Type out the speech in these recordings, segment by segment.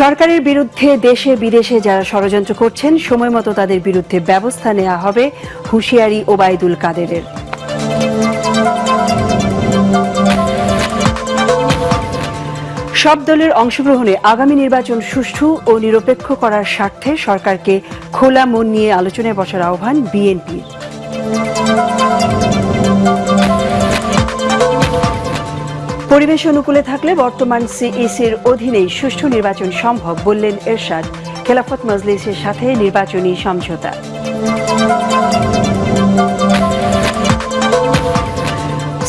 সরকারের বিরুদ্ধে দেশে বিদেশে যারা ষড়যন্ত্র করছেন, সময় মতো তাদের বিরুদ্ধে ব্যবস্থা নেওয়া হবে হুঁশিয়ারি ওবায়দুল কাদেরের। সব দলের অংশগ্রহণে আগামী নির্বাচন সুষ্ঠু ও নিরপেক্ষ করার স্বার্থে সরকারকে খোলা মন নিয়ে আলোচনায় বসার আহ্বান বিএনপির। পরিবেশ অনুকূলে থাকলে বর্তমান সিইসির অধীনেই সুষ্ঠু নির্বাচন সম্ভব বললেন এরশাদ। খেলাফত মজলিসের সাথে নির্বাচনী সমঝোতা।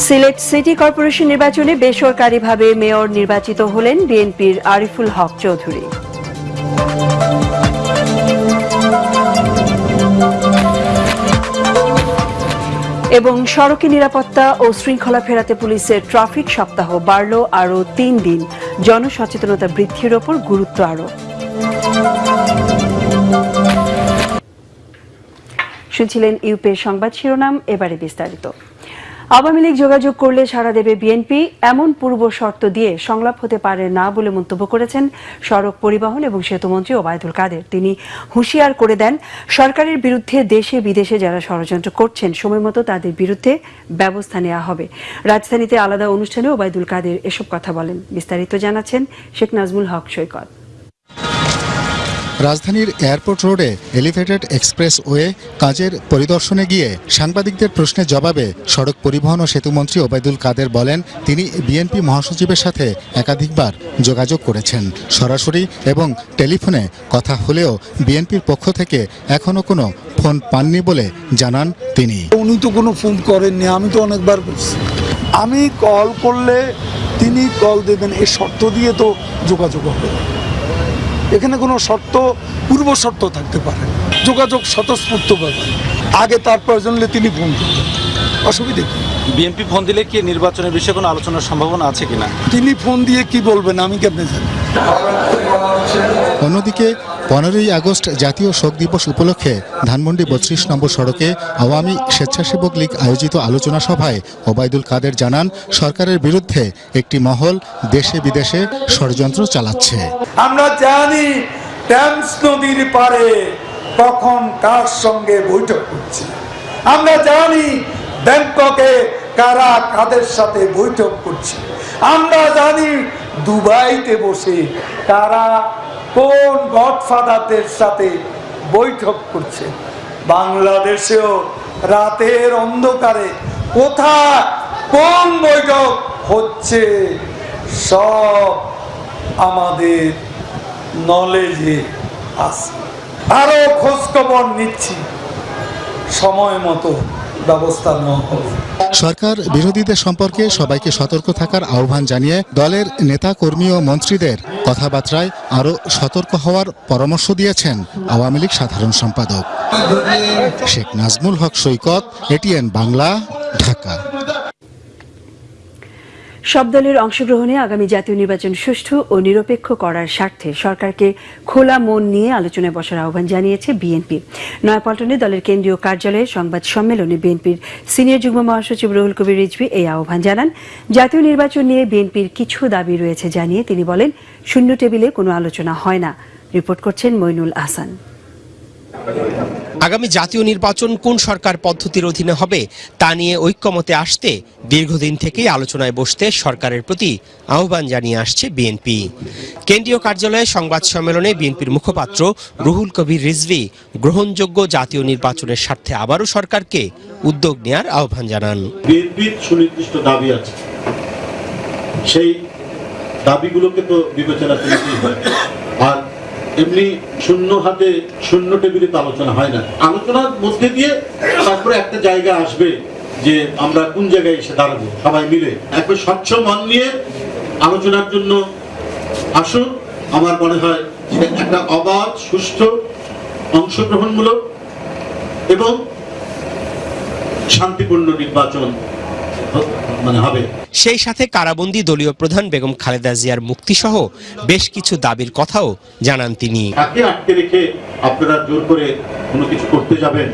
সিলেট সিটি কর্পোরেশন নির্বাচনে বেসরকারিভাবে মেয়র নির্বাচিত হলেন বিএনপির আরিফুল হক চৌধুরী। এবং সড়কে নিরাপত্তা ও শৃঙ্খলা ফেরাতে পুলিশের ট্রাফিক সপ্তাহ বাড়ল আরও তিন দিন। জনসচেতনতা বৃদ্ধির ওপর গুরুত্ব আরোপ শুনছিলেন ইউপের সংবাদ শিরোনাম, এবারে বিস্তারিত। আওয়ামী লীগ যোগাযোগ করলে সারা দেবে বিএনপি, এমন পূর্ব শর্ত দিয়ে সংলাপ হতে পারে না বলে মন্তব্য করেছেন সড়ক পরিবহন এবং সেতুমন্ত্রী ওবায়দুল কাদের। তিনি হুঁশিয়ার করে দেন, সরকারের বিরুদ্ধে দেশে বিদেশে যারা ষড়যন্ত্র করছেন সময়মতো তাদের বিরুদ্ধে ব্যবস্থা নেওয়া হবে। রাজধানীতে আলাদা অনুষ্ঠানে ওবায়দুল কাদের এসব কথা বলেন। বিস্তারিত জানাচ্ছেন শেখ নাজমুল হক সৈকত। রাজধানীর এয়ারপোর্ট রোডে এলিভেটেড এক্সপ্রেস ওয়ে কাজের পরিদর্শনে গিয়ে সাংবাদিকদের প্রশ্নের জবাবে সড়ক পরিবহন ও সেতুমন্ত্রী ওবায়দুল কাদের বলেন, তিনি বিএনপি মহাসচিবের সাথে একাধিকবার যোগাযোগ করেছেন। সরাসরি এবং টেলিফোনে কথা হলেও বিএনপির পক্ষ থেকে এখনও কোনো ফোন পাননি বলে জানান তিনি। উনি তো কোনো ফোন করেননি, আমি তো অনেকবার আমি কল করলে তিনি কল দেবেন এই শর্ত দিয়ে তো যোগাযোগ হবে। এখানে কোনো শর্ত পূর্ব শর্ত থাকতে পারে। যোগাযোগ স্বতঃস্ফূর্ত ব্যাপার। আগে তার প্রয়োজন হলে তিনি ফোন করতেন। অসুবিধে কি? বিএনপি ফোন দিলে কি নির্বাচনের বিষয়ে কোনো আলোচনার সম্ভাবনা আছে কিনা? তিনি ফোন দিয়ে কি বলবেন আমি কেমনে জানি? অন্যদিকে, পনেরোই আগস্ট জাতীয় শোক দিবস উপলক্ষে ধানমন্ডি বত্রিশ নম্বর সড়কে আওয়ামী স্বেচ্ছাসেবক লীগ আয়োজিত আলোচনা সভায় ওবায়দুল কাদের জানান, সরকারের বিরুদ্ধে একটি মহল দেশে বিদেশে ষড়যন্ত্র চালাচ্ছে। আমরা জানি নদীর পারে কখন কার সঙ্গে বৈঠক করছে আমরা জানি ব্যাংককে কারা কাদের সাথে বৈঠক করছে। আমরা জানি দুবাইতে বসে তারা কোন গডফাদারদের সাথে বৈঠক করছে? বাংলাদেশেও রাতের অন্ধকারে কোথায় কোন বৈঠক হচ্ছে? সব আমাদের নলেজে আছে। আরও খোঁজ খবর নিচ্ছি। সময় মতো ব্যবস্থা নেওয়া হবে। সরকার বিরোধীদের সম্পর্কে সবাইকে সতর্ক থাকার আহ্বান জানিয়ে দলের নেতা কর্মী ও মন্ত্রীদের কথাবার্তায় আরও সতর্ক হওয়ার পরামর্শ দিয়েছেন আওয়ামী লীগ সাধারণ সম্পাদক। শেখ নাজমুল হক সৈকত, এটিএন বাংলা, ঢাকা। সব দলের অংশগ্রহণে আগামী জাতীয় নির্বাচন সুষ্ঠু ও নিরপেক্ষ করার স্বার্থে সরকারকে খোলা মন নিয়ে আলোচনায় বসার আহ্বান জানিয়েছে বিএনপি। নয়াপল্টনে দলের কেন্দ্রীয় কার্যালয়ে সংবাদ সম্মেলনে বিএনপির সিনিয়র যুগ্ম মহাসচিব রুহুল কবির রিজভি এই আহ্বান জানান। জাতীয় নির্বাচন নিয়ে বিএনপির কিছু দাবি রয়েছে জানিয়ে তিনি বলেন, শূন্য টেবিলে কোনো আলোচনা হয় না। রিপোর্ট করছেন মইনুল আহসান। আগামী জাতীয় নির্বাচন কোন সরকার পদ্ধতির অধীনে হবে, তা নিয়ে ঐক্যমতে আসতে দীর্ঘদিন থেকেই আলোচনায় বসতে সরকারের প্রতি আহ্বান জানিয়ে আসছে বিএনপি। কেন্দ্রীয় কার্যালয়ে সংবাদ সম্মেলনে বিএনপির মুখপাত্র রুহুল কবির রিজভি গ্রহণযোগ্য জাতীয় নির্বাচনের স্বার্থে আবারও সরকারকে উদ্যোগ নেয়ার আহ্বান জানান। বিএনপির সুনির্দিষ্ট দাবি আছে। সেই দাবিগুলোকে তো বিবেচনা করতেই হয়। আর এমনি শূন্য হাতে শূন্য টেবিলে তো আলোচনা হয় না। আলোচনার মধ্যে দিয়ে তারপরে একটা জায়গা আসবে যে আমরা কোন জায়গায় এসে দাঁড়াবো, সবাই মিলে। একবার স্বচ্ছ মন নিয়ে আলোচনার জন্য আসুন। আমার মনে হয় যে একটা অবাধ, সুষ্ঠু, অংশগ্রহণমূলক এবং শান্তিপূর্ণ নির্বাচন মানে হবে। সেই সাথে কারাবন্দী দলীয় প্রধান বেগম খালেদা জিয়ার মুক্তিসহ বেশ কিছু দাবির কথাও জানান তিনি। তাকে আটকে রেখে আপনারা জোর করে কোনো কিছু করতে যাবেন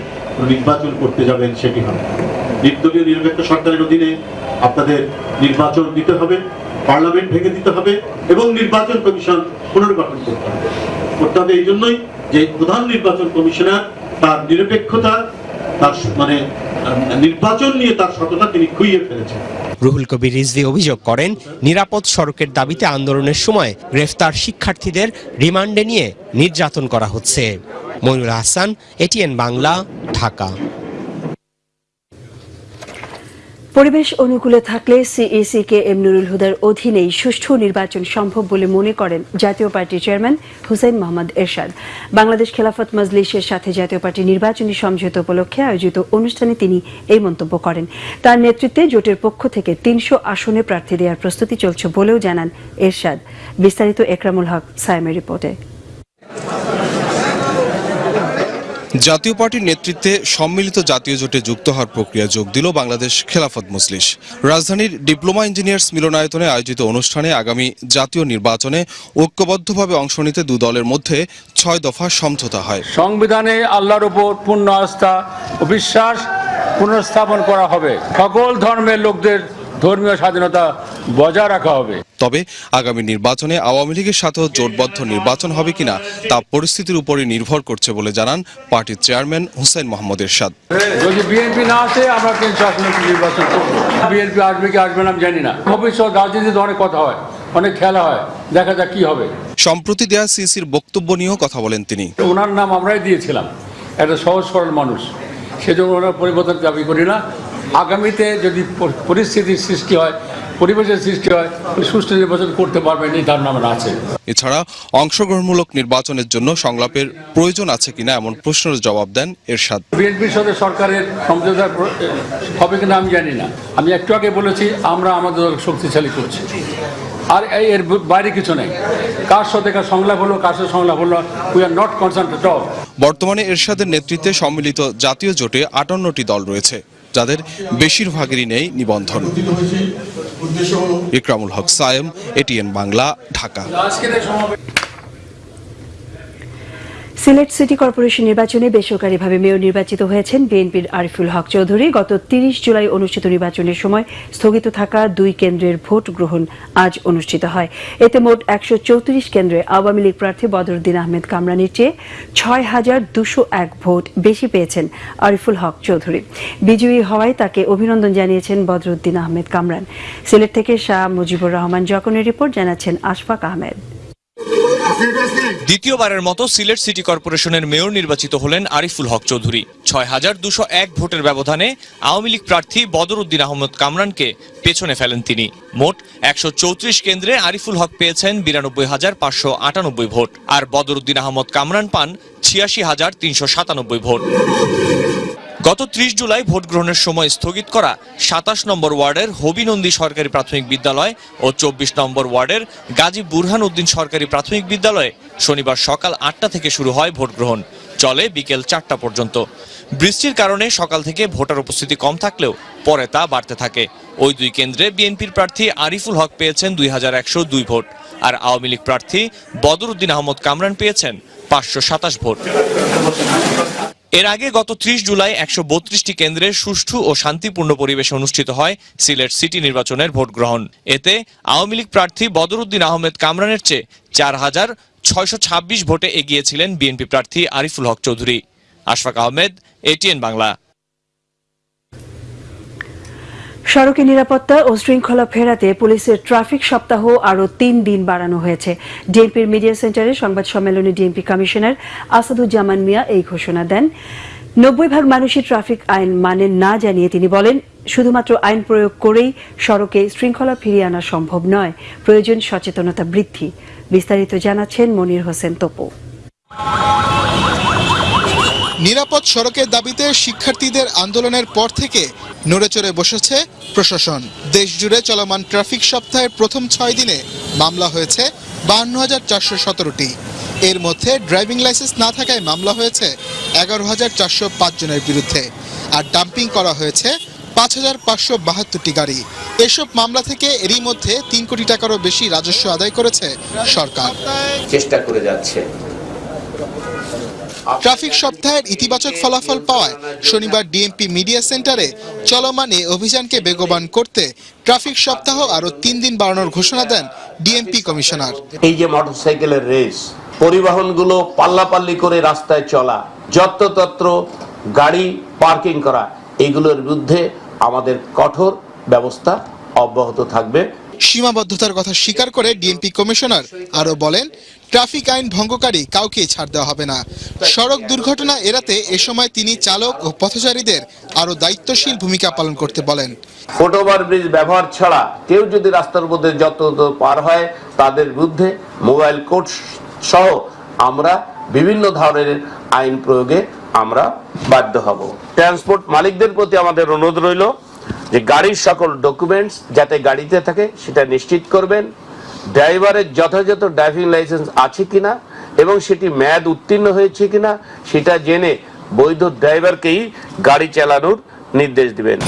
নির্বাচন করতে যাবেন সেটি হবে। নির্দলীয় নিরপেক্ষ সরকারের অধীনে আপনাদের নির্বাচন দিতে হবে পার্লামেন্ট ভেঙে দিতে হবে এবং নির্বাচন কমিশন পুনর্গঠন করতে হবে। করতে হবে এই জন্যই যে প্রধান নির্বাচন কমিশনার তার নিরপেক্ষতা তার মানে নির্বাচন নিয়ে তার সততা তিনি খুইয়ে ফেলেছেন। রুহুল কবির রিজভি অভিযোগ করেন, নিরাপদ সড়কের দাবিতে আন্দোলনের সময় গ্রেফতার শিক্ষার্থীদের রিমান্ডে নিয়ে নির্যাতন করা হচ্ছে। মনুর হাসান, এটিএন বাংলা, ঢাকা। পরিবেশ অনুকূলে থাকলে সিইসি কে এম নুরুল হুদার অধীনেই সুষ্ঠু নির্বাচন সম্ভব বলে মনে করেন জাতীয় পার্টির চেয়ারম্যান হুসেইন মোহাম্মদ এরশাদ। বাংলাদেশ খেলাফত মজলিসের সাথে জাতীয় পার্টি নির্বাচনী সমঝোতা উপলক্ষে আয়োজিত অনুষ্ঠানে তিনি এই মন্তব্য করেন। তার নেতৃত্বে জোটের পক্ষ থেকে তিনশো আসনে প্রার্থী দেওয়ার প্রস্তুতি চলছে বলেও জানান এরশাদ। বিস্তারিত একরামুল হক, সায়েমের রিপোর্টে। জাতীয় পার্টির নেতৃত্বে সম্মিলিত জাতীয় জোটে যুক্ত হওয়ার প্রক্রিয়া যোগ দিল বাংলাদেশ খেলাফত মজলিস। রাজধানীর ডিপ্লোমা ইঞ্জিনিয়ার্স মিলনায়তনে আয়োজিত অনুষ্ঠানে আগামী জাতীয় নির্বাচনে ঐক্যবদ্ধভাবে অংশ নিতে দু দলের মধ্যে ছয় দফা সমঝোতা হয়। সংবিধানে আল্লাহর উপর পূর্ণ আস্থা ও বিশ্বাস পুনঃস্থাপন করা হবে। সকল ধর্মের লোকদের ধর্মীয় স্বাধীনতা বজায় রাখা হবে। তবে আগামী নির্বাচনে আওয়ামী লীগের সাথেও জোটবদ্ধ নির্বাচন হবে কিনা তা পরিস্থিতির উপরই নির্ভর করছে বলে জানান পার্টির চেয়ারম্যান হুসেন মোহাম্মদ এরশাদ। যদি বিএনপি না আসে আমরা কিন্তু আসলে নির্বাচন করব? বিএনপি আসবে কি আসবে না আমি জানি না। ভবিষ্যৎ রাজনীতিতে অনেক কথা হয় অনেক খেলা হয় দেখা যাক কি হবে। সম্প্রতি দেয়া সিসির বক্তব্য নিয়েও কথা বলেন তিনি। ওনার নাম আমরাই দিয়েছিলাম। একটা সহজ সরল মানুষ। সেজন্য ওনার পরিবর্তন দাবি করি না। আগামীতে যদি পরিস্থিতির সৃষ্টি হয় পরিবেশের সৃষ্টি হয় সুষ্ঠু নির্বাচন করতে পারবেন এই ধারণা আমার আছে। এছাড়া অংশগ্রহণমূলক নির্বাচনের জন্য সংলাপের প্রয়োজন আছে কিনা এমন প্রশ্নের জবাব দেন এরশাদ। বিএনপির সাথে সরকারের সমঝোতা হবে কিনা আমি জানি না। আমি একটু আগে বলেছি আমরা আমাদের দল শক্তিশালী করছি। আর এই এর বাইরে কিছু নেই। কার সাথে কার সংলাপ হলো কার সাথে সংলাপ হলো উই আর নট কনসার্ন বর্তমানে এরশাদের নেতৃত্বে সম্মিলিত জাতীয় জোটে আটান্নটি দল রয়েছে। যাদের বেশিরভাগেরই নেই নিবন্ধন। Ikramul Haque Sayem ATN Bangla Dhaka. Sylhet city corporation নির্বাচনে বেসরকারিভাবে মেয়র নির্বাচিত হয়েছেন বিএনপির আরিফুল হক চৌধুরী। গত তিরিশ জুলাই অনুষ্ঠিত নির্বাচনের সময় স্থগিত থাকা দুই কেন্দ্রের ভোট গ্রহণ আজ অনুষ্ঠিত হয়। এতে মোট একশো চৌত্রিশ কেন্দ্রে আওয়ামী লীগ প্রার্থী বদরুদ্দিন আহমেদ কামরানির চেয়ে ছয় হাজার দুশো এক ভোট বেশি পেয়েছেন আরিফুল হক চৌধুরী। বিজয়ী হওয়ায় তাকে অভিনন্দন জানিয়েছেন বদরুদ্দিন আহমেদ কামরান। সিলেট থেকে শাহ মুজিবুর রহমান জকনের রিপোর্ট, জানাচ্ছেন আশফাক আহমেদ। দ্বিতীয়বারের মতো সিলেট সিটি কর্পোরেশনের মেয়র নির্বাচিত হলেন আরিফুল হক চৌধুরী। ছয় হাজার দুশো এক ভোটের ব্যবধানে আওয়ামী লীগ প্রার্থী বদরুদ্দিন আহমদ কামরানকে পেছনে ফেলেন তিনি। মোট একশো চৌত্রিশ কেন্দ্রে আরিফুল হক পেয়েছেন বিরানব্বই হাজার পাঁচশো আটানব্বই ভোট, আর বদরুদ্দিন আহমদ কামরান পান ছিয়াশি হাজার তিনশো সাতানব্বই ভোট। গত ত্রিশ জুলাই ভোট গ্রহণের সময় স্থগিত করা সাতাশ নম্বর ওয়ার্ডের হবিনন্দী সরকারি প্রাথমিক বিদ্যালয় ও চব্বিশ নম্বর ওয়ার্ডের গাজী বুরহান উদ্দিন সরকারি প্রাথমিক বিদ্যালয়ে শনিবার সকাল আটটা থেকে শুরু হয় ভোট গ্রহণ। চলে বিকেল চারটা পর্যন্ত। বৃষ্টির কারণে সকাল থেকে ভোটার উপস্থিতি কম থাকলেও পরে তা বাড়তে থাকে। ওই দুই কেন্দ্রে বিএনপির প্রার্থী আরিফুল হক পেয়েছেন দুই হাজার একশো দুই ভোট আর আওয়ামী লীগ প্রার্থী বদরুদ্দিন আহমদ কামরান পেয়েছেন পাঁচশো সাতাশ ভোট। এর আগে গত ত্রিশ জুলাই একশো বত্রিশটি কেন্দ্রে সুষ্ঠু ও শান্তিপূর্ণ পরিবেশে অনুষ্ঠিত হয় সিলেট সিটি নির্বাচনের ভোট গ্রহণ। এতে আওয়ামী লীগ প্রার্থী বদরুদ্দিন আহমেদ কামরানের চেয়ে চার হাজার ছয়শো ছাব্বিশ ভোটে এগিয়েছিলেন বিএনপি প্রার্থী আরিফুল হক চৌধুরী। আশফাক আহমেদ, এটিএন বাংলা। সড়কে নিরাপত্তা ও শৃঙ্খলা ফেরাতে পুলিশের ট্রাফিক সপ্তাহ আরও তিন দিন বাড়ানো হয়েছে। ডিএমপির মিডিয়া সেন্টারে সংবাদ সম্মেলনে ডিএমপি কমিশনার আসাদুজ্জামান মিয়া এই ঘোষণা দেন। নব্বই ভাগ মানুষই ট্রাফিক আইন মানে না জানিয়ে তিনি বলেন, শুধুমাত্র আইন প্রয়োগ করেই সড়কে শৃঙ্খলা ফিরিয়ে আনা সম্ভব নয়। প্রয়োজন সচেতনতা বৃদ্ধি। বিস্তারিত জানাচ্ছেন মনির হোসেন তপু। নিরাপদ সড়কের দাবিতে শিক্ষার্থীদের আন্দোলনের পর থেকে নড়েচড়ে বসেছে প্রশাসন। দেশ জুড়ে চলমান ট্রাফিক সপ্তাহের প্রথম ছয় দিনে মামলা হয়েছে বাহান্ন হাজার চারশো সতেরোটি। এর মধ্যে ড্রাইভিং লাইসেন্স না থাকায় মামলা হয়েছে এগারো হাজার চারশো পাঁচ জনের বিরুদ্ধে। আর ডাম্পিং করা হয়েছে পাঁচ হাজার পাঁচশো বাহাত্তরটি গাড়ি। এসব মামলা থেকে এরই মধ্যে তিন কোটি টাকারও বেশি রাজস্ব আদায় করেছে সরকার। চেষ্টা করে যাচ্ছে। ট্রাফিক সপ্তাহের ইতিবাচক ফলাফল পাওয়ায় শনিবার ডিএমপি মিডিয়া সেন্টারে চলমান এই অভিযানকে বেগবান করতে ট্রাফিক সপ্তাহ আরও তিন দিন বাড়ানোর ঘোষণা দেন ডিএমপি কমিশনার। এই যে মোটরসাইকেলের রেস পরিবহনগুলো পাল্লাপাল্লি করে রাস্তায় চলা যত্রতত্র গাড়ি পার্কিং করা এগুলোর বিরুদ্ধে আমাদের কঠোর ব্যবস্থা অব্যাহত থাকবে। সীমাবদ্ধতার কথা স্বীকার করে ডিএমপি কমিশনার আরও বলেন ট্রাফিক আইন ভঙ্গকারী কাউকে ছাড় দেওয়া হবে না। সড়ক দুর্ঘটনা এড়াতে এ সময় তিনি চালক ও পথচারীদের আরও দায়িত্বশীল ভূমিকা পালন করতে বলেন। ফুটওভার ব্রিজ ব্যবহার ছাড়া কেউ যদি রাস্তার মধ্যে যত পার হয়, তাদের বিরুদ্ধে মোবাইল কোড সহ আমরা বিভিন্ন ধরনের আইন প্রয়োগে আমরা বাধ্য হব। ট্রান্সপোর্ট মালিকদের প্রতি আমাদের অনুরোধ রইল যে গাড়ির সকল ডকুমেন্টস যাতে গাড়িতে থাকে, সেটা নিশ্চিত করবেন। ড্রাইভারের যথাযথ ড্রাইভিং লাইসেন্স আছে কিনা এবং সেটি মেয়াদ উত্তীর্ণ হয়েছে কিনা সেটা জেনে বৈধ ড্রাইভারকেই গাড়ি চালানোর নির্দেশ দিবেন।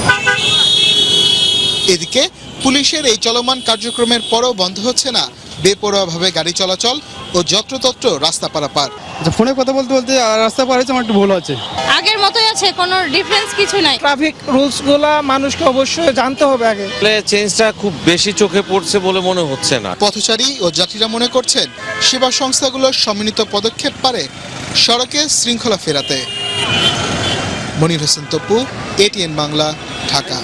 এদিকে পুলিশের এই চলমান কার্যক্রমের পরও বন্ধ হচ্ছে না। বেপরোয়াভাবে গাড়ি চলাচল ও যত্রতত্র রাস্তা পারাপার। আচ্ছা ফোনে কথা বলতে বলতে রাস্তা পার হয়েছে আমার একটু ভুল আছে আগের মতোই আছে কোনো ডিফারেন্স কিছু নাই। ট্রাফিক রুলস রুলসগুলা মানুষকে অবশ্যই জানতে হবে আগে। প্লে চেঞ্জটা খুব বেশি চোখে পড়ছে বলে মনে হচ্ছে না। পথচারী ও যাত্রীরা মনে করছেন সেবা সংস্থাগুলো সম্মিলিত পদক্ষেপ পারে সড়কে শৃঙ্খলা ফেরাতে। মনির হোসেন তপু এটিএন বাংলা ঢাকা।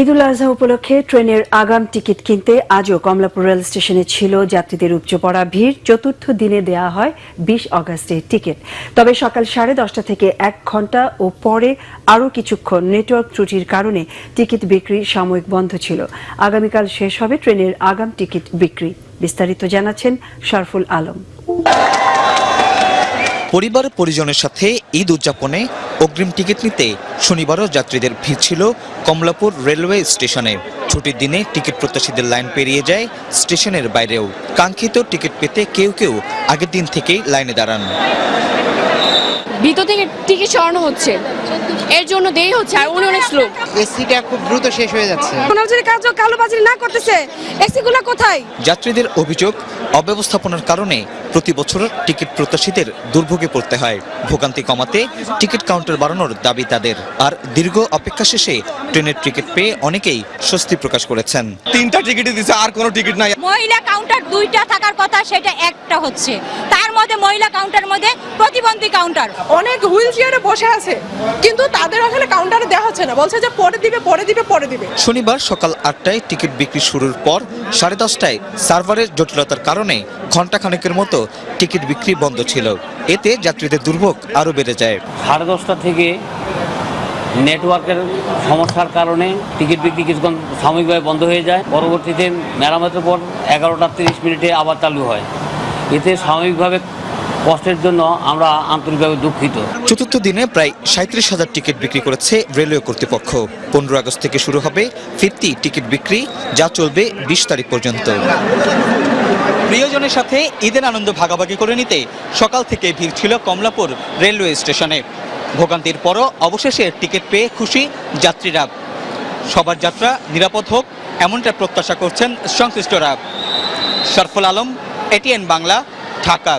ঈদুল আজহা উপলক্ষে ট্রেনের আগাম টিকিট কিনতে আজও কমলাপুর রেল স্টেশনে ছিল যাত্রীদের উপচে ভিড়। চতুর্থ দিনে দেয়া হয় বিশ অগাস্টের টিকিট। তবে সকাল সাড়ে দশটা থেকে এক ঘণ্টা ও পরে আরও কিছুক্ষণ নেটওয়ার্ক ত্রুটির কারণে টিকিট বিক্রি সাময়িক বন্ধ ছিল। আগামীকাল শেষ হবে ট্রেনের আগাম টিকিট বিক্রি। বিস্তারিত জানাচ্ছেন শরফুল আলম। পরিবার পরিজনের সাথে ঈদ উদযাপনে অগ্রিম টিকিট নিতে শনিবারও যাত্রীদের ভিড় ছিল কমলাপুর রেলওয়ে স্টেশনে। ছুটির দিনে টিকিট প্রত্যাশীদের লাইন পেরিয়ে যায় স্টেশনের বাইরেও। কাঙ্ক্ষিত টিকিট পেতে কেউ কেউ আগের দিন থেকেই লাইনে দাঁড়ান। ভিতর থেকে টিকিট সরানো হচ্ছে। এর জন্য দেরি হচ্ছে আর উনি অনেক স্লো এসিটা খুব দ্রুত শেষ হয়ে যাচ্ছে। কোনো যদি কাজ কালোবাজারি না করতেছে এসিগুলো কোথায়? যাত্রীদের অভিযোগ অব্যবস্থাপনার কারণে প্রতি বছর টিকিট প্রত্যাশীদের দুর্ভোগে পড়তে হয়। ভোগান্তি কমাতে টিকিট কাউন্টার বাড়ানোর দাবি তাদের। আর দীর্ঘ অপেক্ষা শেষে ট্রেনের টিকিট পেয়ে অনেকেই স্বস্তি প্রকাশ করেছেন। তিনটা টিকিটই দিছে আর কোনো টিকিট নাই। মহিলা কাউন্টার দুইটা থাকার কথা সেটা একটা হচ্ছে। তার মধ্যে মহিলা কাউন্টার মধ্যে প্রতিবন্ধী কাউন্টার। অনেক হুইল চেয়ারে বসে আছে কিন্তু তাদের আসলে কাউন্টারে দেওয়া হচ্ছে না। বলছে যে পরে দিবে পরে দিবে পরে দিবে। শনিবার সকাল আটটায় টিকিট বিক্রি শুরুর পর সাড়ে দশটায় সার্ভারের জটিলতার কারণে ঘণ্টাখানেকের মতো টিকিট বিক্রি বন্ধ ছিল। এতে যাত্রীদের দুর্ভোগ আরও বেড়ে যায়। সাড়ে দশটা থেকে নেটওয়ার্কের সমস্যার কারণে টিকিট বিক্রি কিছুক্ষণ সাময়িকভাবে বন্ধ হয়ে যায়। পরবর্তীতে মেরামতের পর এগারোটা তিরিশ মিনিটে আবার চালু হয়। এতে সাময়িকভাবে কষ্টের জন্য আমরা আন্তরিকভাবে দুঃখিত। চতুর্থ দিনে প্রায় সাঁত্রিশ হাজার টিকিট বিক্রি করেছে রেলওয়ে কর্তৃপক্ষ। পনেরো আগস্ট থেকে শুরু হবে ফিরতি টিকিট বিক্রি, যা চলবে বিশ তারিখ পর্যন্ত। প্রিয়জনের সাথে ঈদের আনন্দ ভাগাভাগি করে নিতে সকাল থেকে ভিড় ছিল কমলাপুর রেলওয়ে স্টেশনে। ভোগান্তির পরও অবশেষে টিকিট পেয়ে খুশি যাত্রীরা। সবার যাত্রা নিরাপদ হোক, এমনটা প্রত্যাশা করছেন সংশ্লিষ্টরা। শরফুল আলম, এটিএন বাংলা, ঢাকা।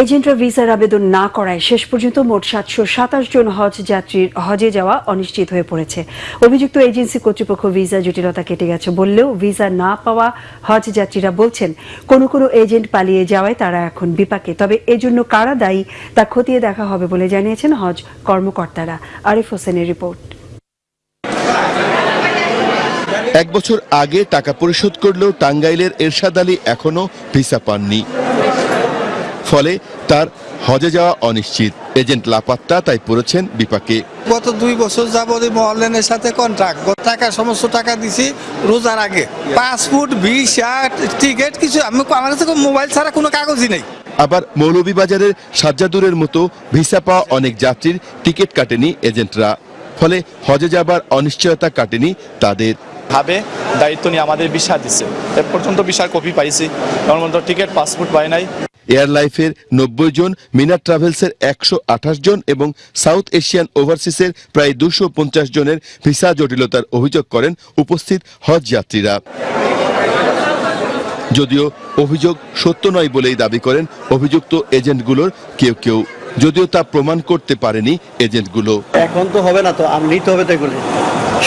এজেন্টরা ভিসার আবেদন না করায় শেষ পর্যন্ত মোট সাতশো সাতাশ জন হজ যাত্রীর হজে যাওয়া অনিশ্চিত হয়ে পড়েছে। অভিযুক্ত এজেন্সি কর্তৃপক্ষ ভিসা জটিলতা কেটে গেছে বললেও ভিসা না পাওয়া হজ যাত্রীরা বলছেন, কোনো কোনো এজেন্ট পালিয়ে যাওয়ায় তারা এখন বিপাকে। তবে এজন্য কারা দায়ী তা খতিয়ে দেখা হবে বলে জানিয়েছেন হজ কর্মকর্তারা। আরিফ হোসেনের রিপোর্ট। এক বছর আগে টাকা পরিশোধ করলেও টাঙ্গাইলের এরশাদ আলী এখনও ভিসা পাননি। ফলে তার হজে যাওয়া অনিশ্চিত। এজেন্ট লাপাত্তা তাই পড়েছেন বিপাকে। গত দুই বছর যাবত মহলেনের সাথে কন্ট্রাক্ট টাকা সমস্ত টাকা দিছি রোজার আগে। পাসপোর্ট ভিসা টিকিট কিছু আমি আমার কাছে মোবাইল ছাড়া কোনো কাগজই নেই। আবার মৌলভীবাজারের সাজ্জাদুরের মতো ভিসা পাওয়া অনেক যাত্রীর টিকিট কাটেনি এজেন্টরা। ফলে হজে যাবার অনিশ্চয়তা কাটেনি তাদের। ভাবে দায়িত্ব নিয়ে আমাদের ভিসা দিচ্ছে এ পর্যন্ত ভিসার কপি পাইছি। এমন টিকিট পাসপোর্ট পাই নাই। এয়ারলাইফের নব্বই জন, মিনার ট্রাভেলসের একশো আঠাশ জন এবং সাউথ এশিয়ান ওভারসিসের প্রায় দুশো জনের ভিসা জটিলতার অভিযোগ করেন উপস্থিত হজ যাত্রীরা। যদিও অভিযোগ সত্য নয় বলেই দাবি করেন অভিযুক্ত এজেন্টগুলোর কেউ কেউ। যদিও তা প্রমাণ করতে পারেনি এজেন্টগুলো। এখন তো হবে না তো আমি নিতে হবে তো এগুলি।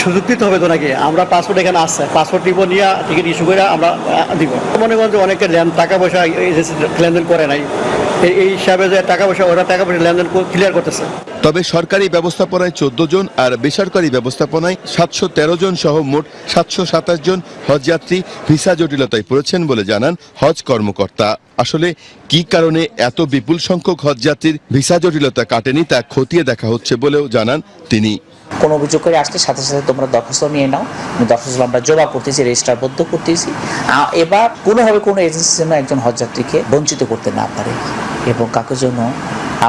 সুযোগ দিতে হবে তো নাকি? আমরা পাসপোর্ট এখানে আসছে পাসপোর্ট নিব, নিয়ে টিকিট ইস্যু করে আমরা দিব। মনে করেন যে অনেকে টাকা পয়সা লেনদেন করে নাই। এই- হিসাবে যে টাকা পয়সা, ওরা টাকা পয়সা লেনদেন ক্লিয়ার করতেছে। তবে সরকারি ব্যবস্থাপনায় চোদ্দ জন আর বেসরকারি ব্যবস্থাপনায় সাতশো তেরো জন সহ মোট সাতশো সাতাশ জন হজযাত্রী ভিসা জটিলতায় পড়েছেন বলে জানান হজ কর্মকর্তা। আসলে কি কারণে এত বিপুল সংখ্যক হজযাত্রীর ভিসা জটিলতা কাটেনি তা খতিয়ে দেখা হচ্ছে বলেও জানান তিনি। কোনো অভিযোগ করে আসলে সাথে সাথে তোমরা দরখাস্ত নিয়ে নাও। দরখাস্ত আমরা জমা করতেছি রেজিস্টারবদ্ধ করতেছি। এবার কোনোভাবে কোনো এজেন্সি যেন একজন হজযাত্রীকে বঞ্চিত করতে না পারে এবং কাকে জন্য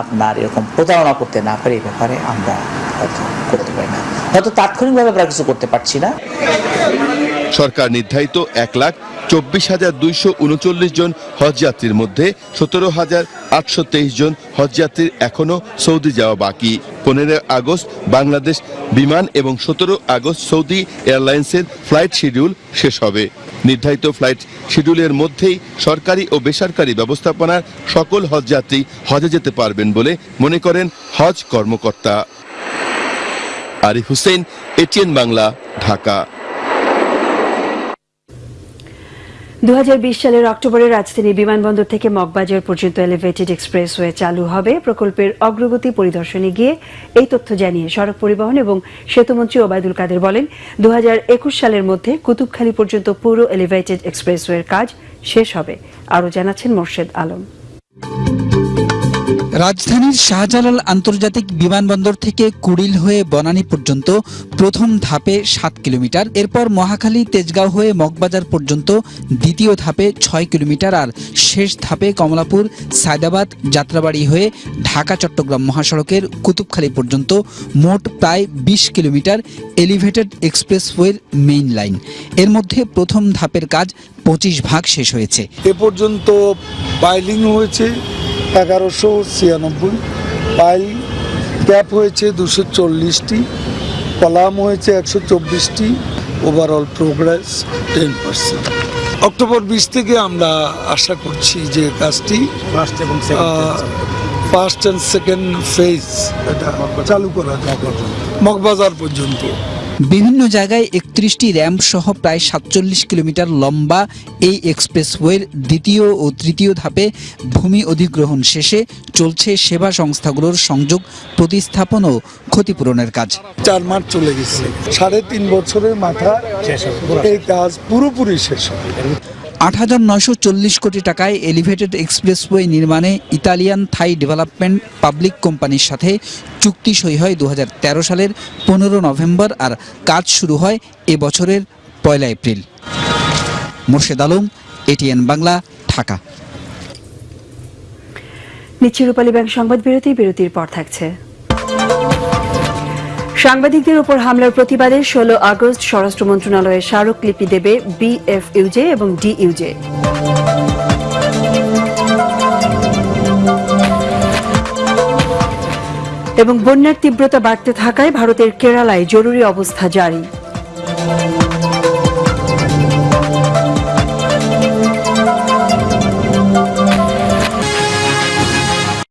আপনার এরকম প্রতারণা করতে না পারে, এই ব্যাপারে আমরা হয়তো করতে পারি না। হয়তো তাৎক্ষণিকভাবে আমরা কিছু করতে পারছি না। সরকার নির্ধারিত এক লাখ চব্বিশ হাজার দুইশো উনচল্লিশ জন হজযাত্রীর মধ্যে সতেরো হাজার আটশো তেইশ জন হজযাত্রীর এখনও সৌদি যাওয়া বাকি। পনেরো আগস্ট বাংলাদেশ বিমান এবং সতেরো আগস্ট সৌদি এয়ারলাইন্সের ফ্লাইট শিডিউল শেষ হবে। নির্ধারিত ফ্লাইট শিডিউলের মধ্যেই সরকারি ও বেসরকারি ব্যবস্থাপনার সকল হজযাত্রী হজে যেতে পারবেন বলে মনে করেন হজ কর্মকর্তা। আরিফ হুসেন, এটিএন বাংলা, ঢাকা। দু হাজার বিশ সালের অক্টোবরে রাজধানী বিমানবন্দর থেকে মগবাজার পর্যন্ত এলিভেটেড এক্সপ্রেসওয়ে চালু হবে। প্রকল্পের অগ্রগতি পরিদর্শনে গিয়ে এই তথ্য জানিয়ে সড়ক পরিবহন এবং সেতুমন্ত্রী ওবায়দুল কাদের বলেন দু হাজার একুশ সালের মধ্যে কুতুবখালী পর্যন্ত পুরো এলিভেটেড এক্সপ্রেসওয়ের কাজ শেষ হবে। আরও জানাচ্ছেন মোর্শেদ আলম। রাজধানীর শাহজালাল আন্তর্জাতিক বিমানবন্দর থেকে কুড়িল হয়ে বনানী পর্যন্ত প্রথম ধাপে সাত কিলোমিটার, এরপর মহাখালী তেজগাঁও হয়ে মগবাজার পর্যন্ত দ্বিতীয় ধাপে ছয় কিলোমিটার আর শেষ ধাপে কমলাপুর, সায়দাবাদ, যাত্রাবাড়ি হয়ে ঢাকা, চট্টগ্রাম মহাসড়কের কুতুবখালী পর্যন্ত মোট প্রায় বিশ কিলোমিটার এলিভেটেড এক্সপ্রেসওয়ের মেইন লাইন। এর মধ্যে প্রথম ধাপের কাজ পঁচিশ ভাগ শেষ হয়েছে। এ পর্যন্ত পাইলিং হয়েছে এগারোশো ছিয়ানব্বই। পাইল ক্যাপ হয়েছে দুশো চল্লিশটি কলাম হয়েছে একশো চব্বিশটি overall progress ten percent October বিশ থেকে আমরা আশা করছি যে কাজটি ফার্স্ট এবং ফার্স্ট অ্যান্ড সেকেন্ড ফেজ এটা চালু করা যাবে মগবাজার পর্যন্ত। বিভিন্ন জায়গায় একত্রিশটি র্যাম্প সহ প্রায় সাতচল্লিশ কিলোমিটার লম্বা এই এক্সপ্রেসওয়ের দ্বিতীয় ও তৃতীয় ধাপে ভূমি অধিগ্রহণ শেষে চলছে সেবা সংস্থাগুলোর সংযোগ প্রতিস্থাপন ও ক্ষতিপূরণের কাজ। চার মাস চলে গেছে। সাড়ে তিন বছরের মাথা এই কাজ পুরোপুরি শেষ হবে। আট হাজার নয়শো চল্লিশ কোটি টাকায় এলিভেটেড এক্সপ্রেসওয়ে নির্মাণে ইতালিয়ান থাই ডেভেলপমেন্ট পাবলিক কোম্পানির সাথে চুক্তি সই হয় দু হাজার তেরো সালের পনেরো নভেম্বর আর কাজ শুরু হয় এ বছরের পয়লা এপ্রিল। মোর্শেদ আলম, এটিএন বাংলা, ঢাকা। নিচ্ছে রূপালী ব্যাংক সংবাদ বিরতি, বিরতির পর থাকছে। সাংবাদিকদের উপর হামলার প্রতিবাদে ষোলো আগস্ট স্বরাষ্ট্র মন্ত্রণালয়ে স্মারকলিপি দেবে বিএফইউজে এবং ডি ইউজে এবং বন্যার তীব্রতা বাড়তে থাকায় ভারতের কেরালায় জরুরি অবস্থা জারি।